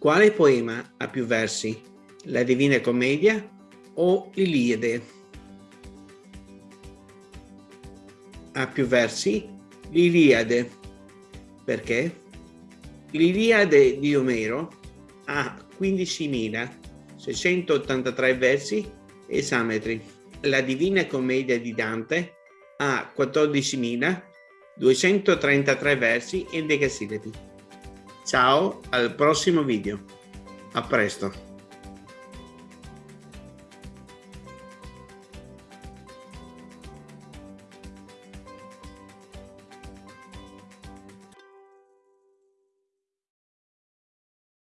Quale poema ha più versi? La Divina Commedia o l'Iliade? Ha più versi? L'Iliade. Perché? L'Iliade di Omero ha 15.683 versi esametri. La Divina Commedia di Dante ha 14.233 versi endecasillabi. Ciao, al prossimo video. A presto.